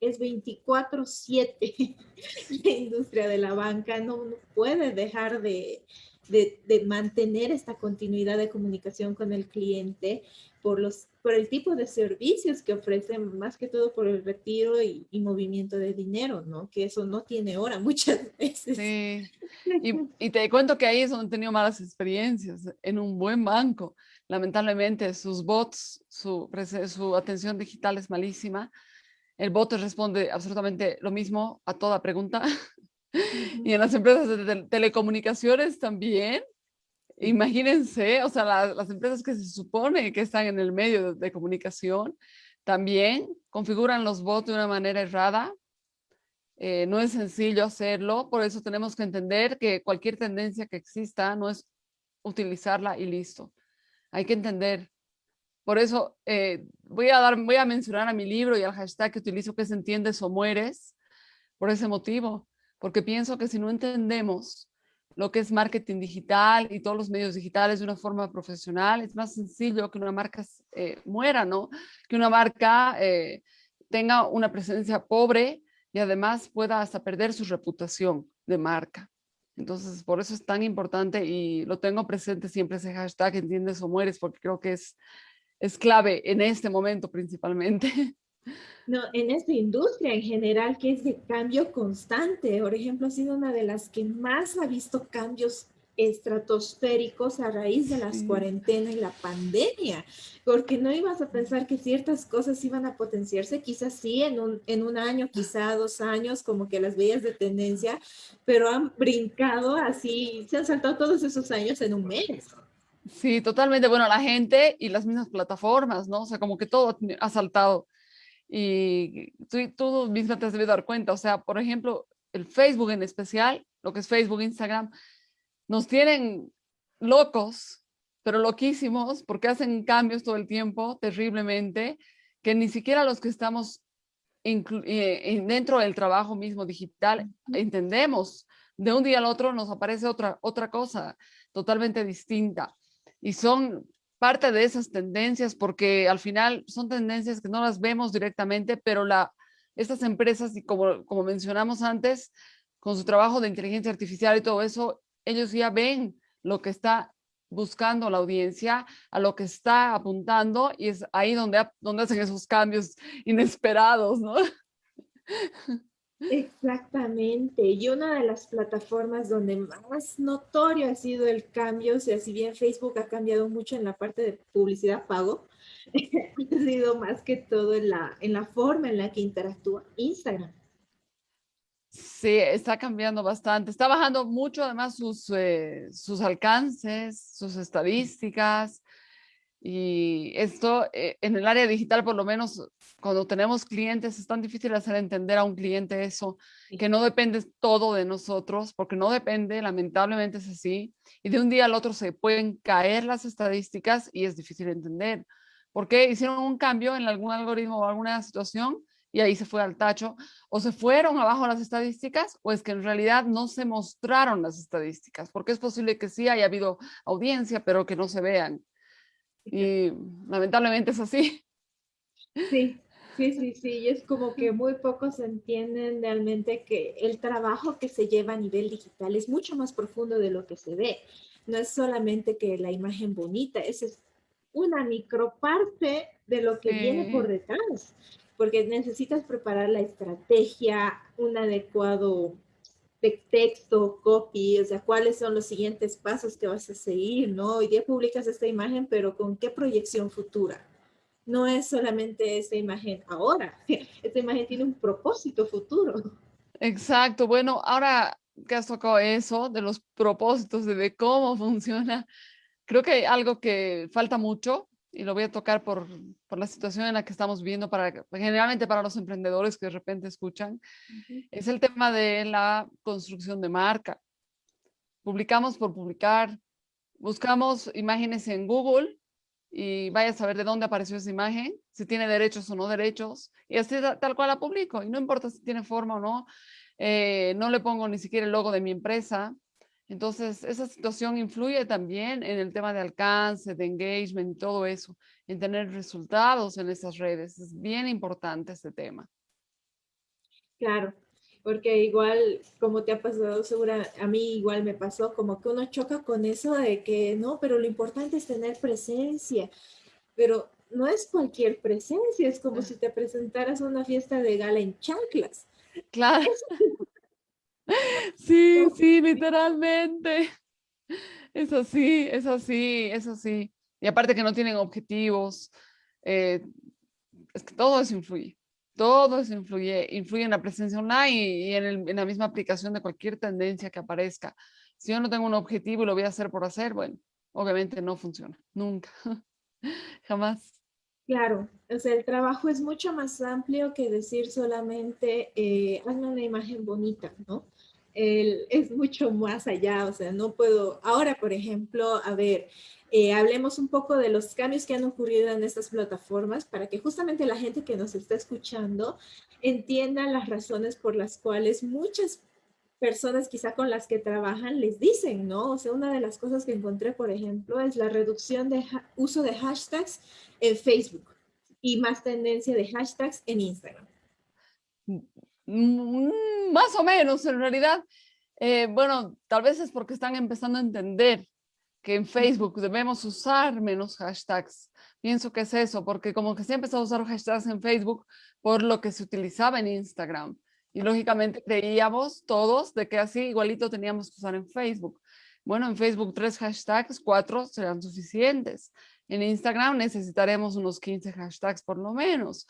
Speaker 1: Es 24-7 la industria de la banca, no, puede dejar de, de, de, mantener esta continuidad de comunicación con el cliente por, los, por el tipo de servicios que ofrecen, más que todo por el retiro y, y movimiento de dinero, ¿no? Que eso no tiene hora muchas veces.
Speaker 2: Sí, y, y, te cuento que ahí es donde he tenido malas experiencias, en un buen banco. Lamentablemente sus bots, su, su atención digital es malísima. El bot responde absolutamente lo mismo a toda pregunta. y en las empresas de telecomunicaciones también, imagínense, o sea, las empresas que se supone que están en el medio de, comunicación, también configuran los bots de una manera errada. Eh, no es sencillo hacerlo, por eso tenemos que entender que cualquier tendencia que exista no es utilizarla y listo. Hay que entender. Por eso eh, voy, a mencionar a mi libro y al hashtag que utilizo que es entiendes o mueres, por ese motivo porque pienso que si no entendemos lo que es marketing digital y todos los medios digitales de una forma profesional, es más sencillo que una marca eh, muera, ¿no? Que una marca eh, tenga una presencia pobre y además pueda hasta perder su reputación de marca. Entonces, por eso es tan importante y lo tengo presente siempre ese hashtag, entiendes o mueres, porque creo que es, es clave en este momento principalmente.
Speaker 1: No, en esta industria en general que es de cambio constante. Por ejemplo, ha sido una de las que más ha visto cambios estratosféricos a raíz de las cuarentenas y la pandemia, porque no ibas a pensar que ciertas cosas iban a potenciarse, quizás sí, en un, en un año, quizá dos años, como que las veías de tendencia, pero han brincado así, se han saltado todos esos años en un mes.
Speaker 2: Sí, totalmente. Bueno, la gente y las mismas plataformas, ¿no? O sea, como que todo ha saltado. Y tú, tú misma te has debido dar cuenta, o sea, por ejemplo, el Facebook en especial, lo que es Facebook, Instagram, nos tienen locos, pero loquísimos, porque hacen cambios todo el tiempo, terriblemente, que ni siquiera los que estamos eh, dentro del trabajo mismo digital entendemos. De un día al otro nos aparece otra, otra cosa totalmente distinta. Y son parte de esas tendencias, porque al final son tendencias que no las vemos directamente, pero la, estas empresas, y como, como mencionamos antes, con su trabajo de inteligencia artificial y todo eso, ellos ya ven lo que está buscando la audiencia, a lo que está apuntando, y es ahí donde, donde hacen esos cambios inesperados, ¿no?
Speaker 1: Exactamente, y una de las plataformas donde más notorio ha sido el cambio, o sea, si bien Facebook ha cambiado mucho en la parte de publicidad pago, ha sido más que todo en la, en la forma en la que interactúa Instagram.
Speaker 2: Sí, está cambiando bastante. Está bajando mucho además sus, eh, sus alcances, sus estadísticas. Y esto eh, en el área digital, por lo menos cuando tenemos clientes, es tan difícil hacer entender a un cliente eso, que no depende todo de nosotros, porque no depende, lamentablemente es así. Y de un día al otro se pueden caer las estadísticas y es difícil entender. ¿Por qué hicieron un cambio en algún algoritmo o alguna situación y ahí se fue al tacho? ¿O se fueron abajo las estadísticas? ¿O es que en realidad no se mostraron las estadísticas? Porque es posible que sí haya habido audiencia, pero que no se vean. Y lamentablemente es así.
Speaker 1: Sí, Sí, sí, sí, y es como que muy pocos entienden realmente que el trabajo que se lleva a nivel digital es mucho más profundo de lo que se ve. No es solamente que la imagen bonita, esa es una microparte de lo que viene por detrás, porque necesitas preparar la estrategia, un adecuado texto, copy, o sea, cuáles son los siguientes pasos que vas a seguir, ¿no? Hoy día publicas esta imagen, pero ¿con qué proyección futura? no es solamente esa imagen ahora, esta imagen tiene un propósito futuro.
Speaker 2: Exacto, bueno, ahora que has tocado eso, de los propósitos, de, cómo funciona, creo que algo que falta mucho y lo voy a tocar por, por, la situación en la que estamos viviendo, para, generalmente para los emprendedores que de repente escuchan, es el tema de la construcción de marca. Publicamos por publicar, buscamos imágenes en Google y vaya a saber de dónde apareció esa imagen, si tiene derechos o no derechos, y así tal cual la publico, y no importa si tiene forma o no, eh, no le pongo ni siquiera el logo de mi empresa. Entonces, esa situación influye también en el tema de alcance, de engagement, todo eso, en tener resultados en esas redes. Es bien importante este tema.
Speaker 1: Claro, porque igual, como te ha pasado, segura, a mí igual me pasó, como que uno choca con eso de que no, pero lo importante es tener presencia, pero no es cualquier presencia, es como si te presentaras a una fiesta de gala en chanclas.
Speaker 2: Claro. Sí, sí, literalmente. Es así, es así, es así. Y aparte que no tienen objetivos, eh, es que todo eso influye todo eso influye, influye en la presencia online y, en, la misma aplicación de cualquier tendencia que aparezca. Si yo no tengo un objetivo y lo voy a hacer por hacer, bueno, obviamente no funciona, nunca, jamás.
Speaker 1: Claro, o sea, el trabajo es mucho más amplio que decir solamente, eh, hazme una imagen bonita, ¿no? Es mucho más allá, o sea, no puedo, ahora por ejemplo, a ver, eh, hablemos un poco de los cambios que han ocurrido en estas plataformas para que justamente la gente que nos está escuchando entienda las razones por las cuales muchas personas quizá con las que trabajan les dicen, ¿no? O sea, una de las cosas que encontré, por ejemplo, es la reducción de uso de hashtags en Facebook y más tendencia de hashtags en Instagram.
Speaker 2: Mm, más o menos, en realidad. Eh, bueno, tal vez es porque están empezando a entender que en Facebook debemos usar menos hashtags. Pienso que es eso, porque como que se empezó a usar hashtags en Facebook por lo que se utilizaba en Instagram. Y lógicamente creíamos todos de que así igualito teníamos que usar en Facebook. Bueno, en Facebook tres hashtags, cuatro serán suficientes. En Instagram necesitaremos unos 15 hashtags por lo menos.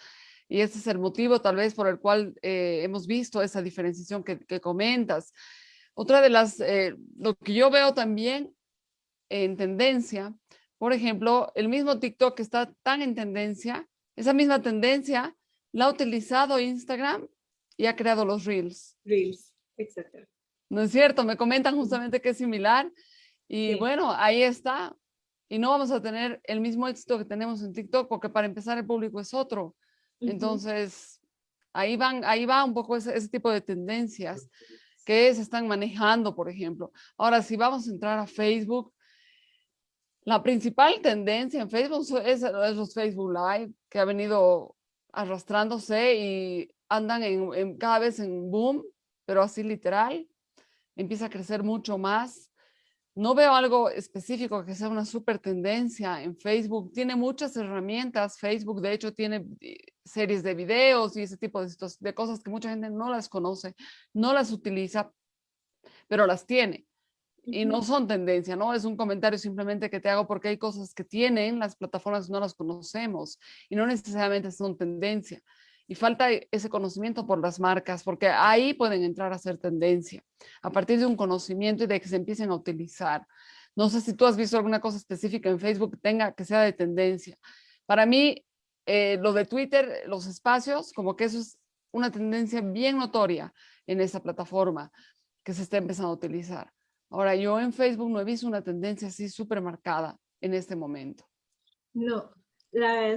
Speaker 2: Y ese es el motivo tal vez por el cual eh, hemos visto esa diferenciación que, que comentas. Otra de las, eh, lo que yo veo también en tendencia, por ejemplo, el mismo TikTok que está tan en tendencia, esa misma tendencia la ha utilizado Instagram y ha creado los Reels.
Speaker 1: Reels, exacto.
Speaker 2: ¿No es cierto? Me comentan justamente que es similar. Y bueno, ahí está. Y no vamos a tener el mismo éxito que tenemos en TikTok, porque para empezar el público es otro. Entonces, ahí, van, ahí va un poco ese, tipo de tendencias que se están manejando, por ejemplo. Ahora, si vamos a entrar a Facebook, la principal tendencia en Facebook es, los Facebook Live, que ha venido arrastrándose y andan en, cada vez en boom, pero así literal. Empieza a crecer mucho más no veo algo específico que sea una super tendencia en Facebook. Tiene muchas herramientas. Facebook, de hecho, tiene eh, series de videos y ese tipo de, de cosas que mucha gente no las conoce, no las utiliza, pero las tiene. Y no son tendencia, ¿no? Es un comentario simplemente que te hago porque hay cosas que tienen las plataformas no las conocemos y no necesariamente son tendencia y falta ese conocimiento por las marcas, porque ahí pueden entrar a ser tendencia, a partir de un conocimiento y de que se empiecen a utilizar. No sé si tú has visto alguna cosa específica en Facebook que tenga que sea de tendencia. Para mí, eh, lo de Twitter, los espacios, como que eso es una tendencia bien notoria en esa plataforma que se está empezando a utilizar. Ahora, yo en Facebook no he visto una tendencia así súper marcada en este momento.
Speaker 1: No,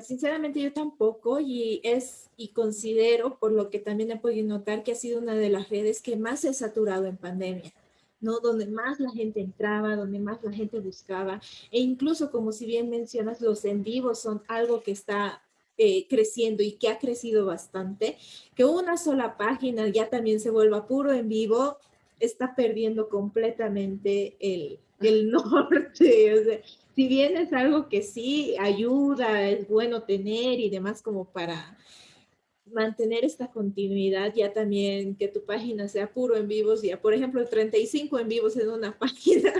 Speaker 1: sinceramente yo tampoco y es y considero por lo que también he podido notar que ha sido una de las redes que más se ha saturado en pandemia. ¿no? Donde más la gente entraba, donde más la gente buscaba, e incluso como si bien mencionas, los en vivos son algo que está eh, creciendo y que ha crecido bastante, que una sola página ya también se vuelva puro en vivo, está perdiendo completamente el, el norte. O sea, si bien es algo que sí ayuda, es bueno tener y demás como para mantener esta continuidad, ya también que tu página sea puro en vivos, ya por ejemplo 35 en vivos en una página,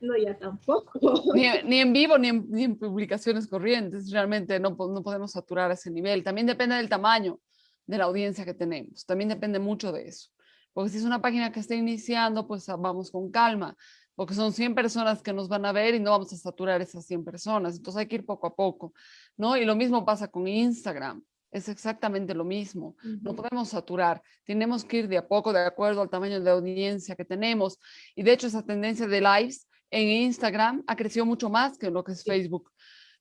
Speaker 1: no ya tampoco.
Speaker 2: Ni, en vivo ni en, publicaciones corrientes, realmente no, no podemos saturar ese nivel. También depende del tamaño de la audiencia que tenemos, también depende mucho de eso. Porque si es una página que está iniciando, pues vamos con calma, porque son 100 personas que nos van a ver y no vamos a saturar esas 100 personas. Entonces hay que ir poco a poco, ¿no? Y lo mismo pasa con Instagram. Es exactamente lo mismo. No podemos saturar. Tenemos que ir de a poco de acuerdo al tamaño de audiencia que tenemos. Y de hecho esa tendencia de lives en Instagram ha crecido mucho más que lo que es Facebook.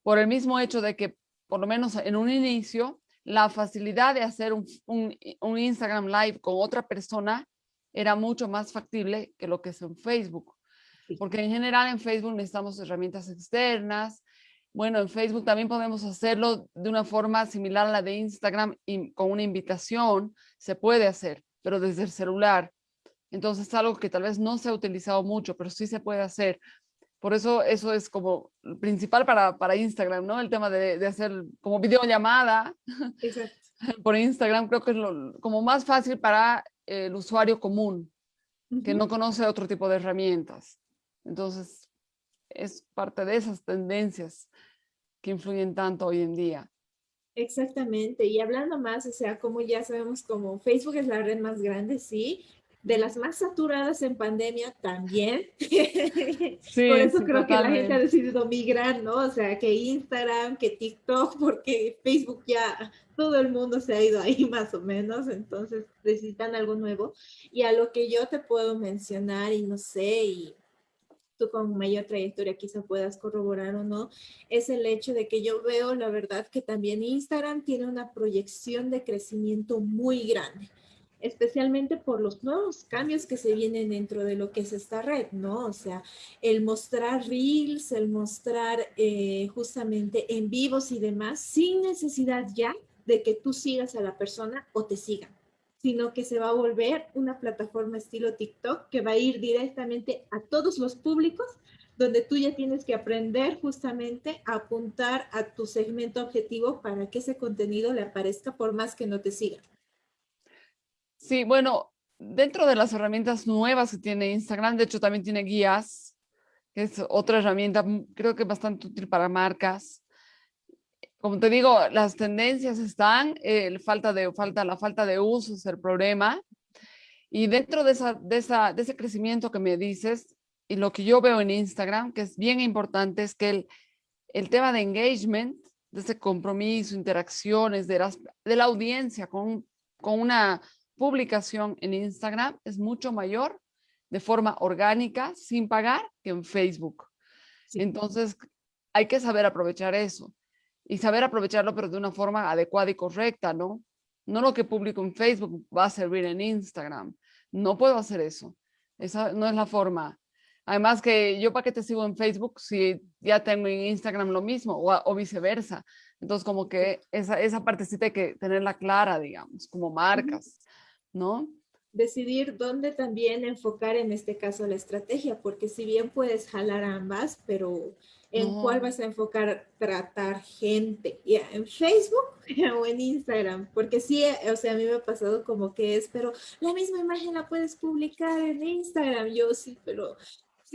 Speaker 2: Por el mismo hecho de que, por lo menos en un inicio, la facilidad de hacer un, un, Instagram Live con otra persona era mucho más factible que lo que es en Facebook. Porque en general en Facebook necesitamos herramientas externas. Bueno, en Facebook también podemos hacerlo de una forma similar a la de Instagram y con una invitación se puede hacer, pero desde el celular. Entonces es algo que tal vez no se ha utilizado mucho, pero sí se puede hacer. Por eso eso es como principal para, para Instagram, ¿no? El tema de, de hacer como videollamada por Instagram creo que es lo, como más fácil para el usuario común que no conoce otro tipo de herramientas. Entonces es parte de esas tendencias que influyen tanto hoy en día.
Speaker 1: Exactamente, y hablando más, o sea, como ya sabemos, como Facebook es la red más grande, sí, de las más saturadas en pandemia también. Sí, Por eso creo que la gente ha decidido migrar, ¿no? O sea, que Instagram, que TikTok, porque Facebook ya todo el mundo se ha ido ahí más o menos, entonces necesitan algo nuevo. Y a lo que yo te puedo mencionar, y no sé, y tú con mayor trayectoria quizá puedas corroborar o no, es el hecho de que yo veo, la verdad, que también Instagram tiene una proyección de crecimiento muy grande especialmente por los nuevos cambios que se vienen dentro de lo que es esta red, ¿no? O sea, el mostrar reels, el mostrar eh, justamente en vivos y demás, sin necesidad ya de que tú sigas a la persona o te sigan, sino que se va a volver una plataforma estilo TikTok que va a ir directamente a todos los públicos donde tú ya tienes que aprender justamente a apuntar a tu segmento objetivo para que ese contenido le aparezca por más que no te sigan.
Speaker 2: Sí, bueno, dentro de las herramientas nuevas que tiene Instagram, de hecho también tiene guías, que es otra herramienta, mm, creo que bastante útil para marcas. Como te digo, las tendencias están, eh, falta de, falta, la falta de uso es el problema. Y dentro de, esa, de, esa, de ese crecimiento que me dices, y lo que yo veo en Instagram, que es bien importante, es que el, el tema de engagement, de ese compromiso, interacciones de, las, de la audiencia con, con una publicación en Instagram es mucho mayor de forma orgánica, sin pagar, que en Facebook. Entonces, hay que saber aprovechar eso y saber aprovecharlo, pero de una forma adecuada y correcta, ¿no? No lo que publico en Facebook va a servir en Instagram. No puedo hacer eso. Esa no es la forma. Además que yo para qué te sigo en Facebook si ya tengo en Instagram lo mismo o, o viceversa. Entonces como que esa, esa partecita hay que tenerla clara, digamos, como marcas. ¿no?
Speaker 1: Decidir dónde también enfocar en este caso la estrategia, porque si bien puedes jalar ambas, pero ¿en cuál vas a enfocar tratar gente? ¿Ya ¿En Facebook o en Instagram? Porque sí, o sea, a mí me ha pasado como que es, pero la misma imagen la puedes publicar en Instagram. Yo sí, pero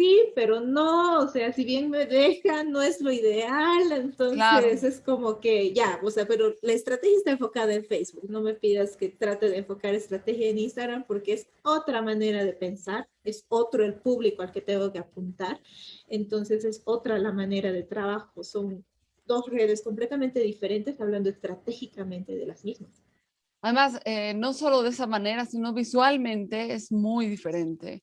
Speaker 1: sí, pero no, o sea, si bien me dejan, no es lo ideal, entonces es como que ya, o sea, pero la estrategia está enfocada en Facebook, no me pidas que trate de enfocar estrategia en Instagram porque es otra manera de pensar, es otro el público al que tengo que apuntar, entonces es otra la manera de trabajo, son dos redes completamente diferentes hablando estratégicamente de las mismas.
Speaker 2: Además, eh, no solo de esa manera, sino visualmente es muy diferente.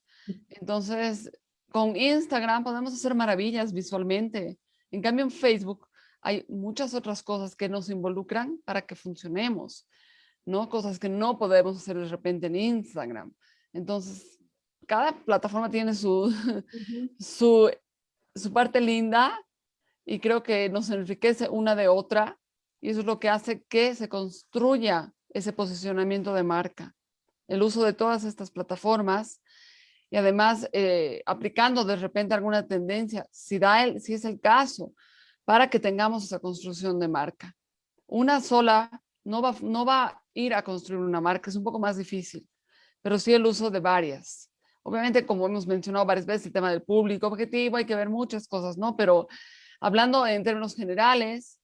Speaker 2: Entonces, con Instagram podemos hacer maravillas visualmente. En cambio, en Facebook hay muchas otras cosas que nos involucran para que funcionemos, ¿no? Cosas que no podemos hacer de repente en Instagram. Entonces, cada plataforma tiene su, su, su parte linda y creo que nos enriquece una de otra Y eso es lo que hace que se construya ese posicionamiento de marca. El uso de todas estas plataformas y además eh, aplicando de repente alguna tendencia, si, da el, si es el caso, para que tengamos esa construcción de marca. Una sola no va, no va a ir a construir una marca, es un poco más difícil, pero sí el uso de varias. Obviamente, como hemos mencionado varias veces, el tema del público objetivo, hay que ver muchas cosas, ¿no? Pero hablando en términos generales,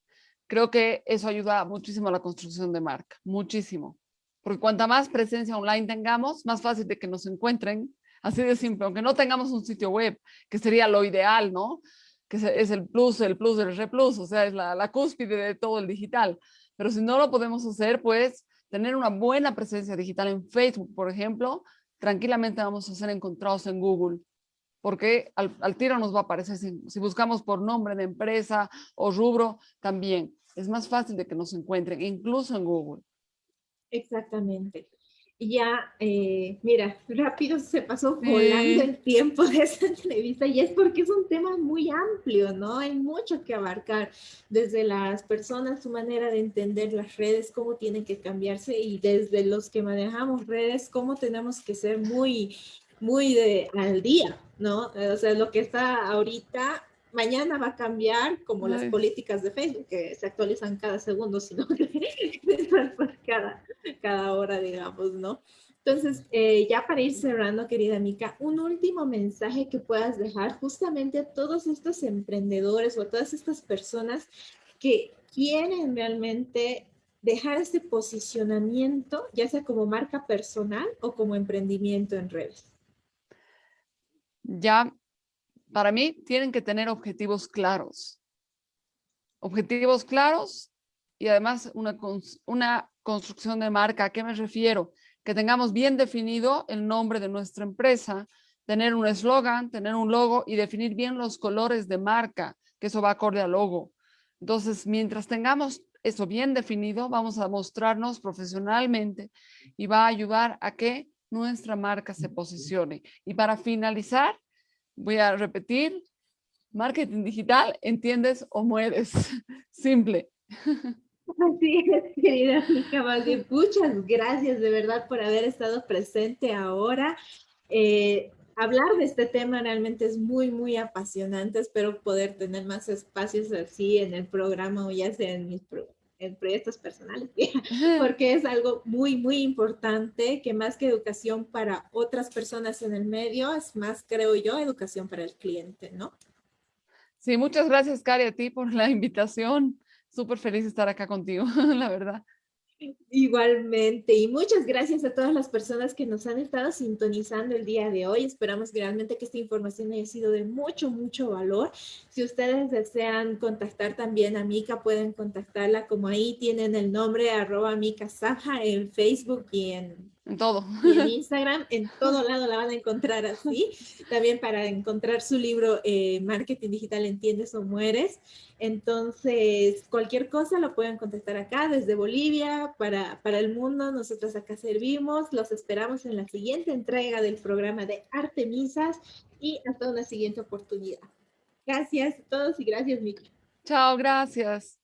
Speaker 2: creo que eso ayuda muchísimo a la construcción de marca, muchísimo. Porque cuanta más presencia online tengamos, más fácil de que nos encuentren, así de simple, aunque no tengamos un sitio web, que sería lo ideal, ¿no? Que es el plus, el plus del re plus, o sea, es la, la cúspide de todo el digital. Pero si no lo podemos hacer, pues tener una buena presencia digital en Facebook, por ejemplo, tranquilamente vamos a ser encontrados en Google, porque al, tiro nos va a aparecer, si, buscamos por nombre de empresa o rubro, también es más fácil de que nos encuentren, incluso en Google.
Speaker 1: Exactamente. Ya, eh, mira, rápido se pasó volando el tiempo de esta entrevista y es porque es un tema muy amplio, ¿no? Hay mucho que abarcar desde las personas, su manera de entender las redes, cómo tienen que cambiarse y desde los que manejamos redes, cómo tenemos que ser muy, muy de, al día, ¿no? O sea, lo que está ahorita mañana va a cambiar como las políticas de Facebook, que se actualizan cada segundo, sino que cada, cada hora, digamos, ¿no? Entonces, eh, ya para ir cerrando, querida Mica, un último mensaje que puedas dejar justamente a todos estos emprendedores o a todas estas personas que quieren realmente dejar este posicionamiento, ya sea como marca personal o como emprendimiento en redes.
Speaker 2: Ya para mí tienen que tener objetivos claros. Objetivos claros y además una, construcción de marca. ¿A qué me refiero? Que tengamos bien definido el nombre de nuestra empresa, tener un eslogan, tener un logo y definir bien los colores de marca, que eso va acorde al logo. Entonces, mientras tengamos eso bien definido, vamos a mostrarnos profesionalmente y va a ayudar a que nuestra marca se posicione. Y para finalizar, Voy a repetir. Marketing digital, entiendes o mueres. Simple.
Speaker 1: Así es, querida amiga Muchas gracias de verdad por haber estado presente ahora. Eh, hablar de este tema realmente es muy, muy apasionante. Espero poder tener más espacios así en el programa o ya sea en mis en proyectos personales, porque es algo muy, muy importante que más que educación para otras personas en el medio, es más, creo yo, educación para el cliente, ¿no?
Speaker 2: Sí, muchas gracias, Cari, a ti por la invitación. Súper feliz de estar acá contigo, la verdad.
Speaker 1: Igualmente, y muchas gracias a todas las personas que nos han estado sintonizando el día de hoy. Esperamos realmente que esta información haya sido de mucho, mucho valor. Si ustedes desean contactar también a Mica, pueden contactarla como ahí tienen el nombre arroba Mica Saja en Facebook y en
Speaker 2: en todo.
Speaker 1: en Instagram, en todo lado la van a encontrar así. También para encontrar su libro eh, Marketing Digital Entiendes o Mueres. Entonces, cualquier cosa lo pueden contactar acá desde Bolivia para, para el mundo. Nosotros acá servimos. Los esperamos en la siguiente entrega del programa de Artemisas y hasta una siguiente oportunidad. Gracias a todos y gracias, Miki.
Speaker 2: Chao, gracias.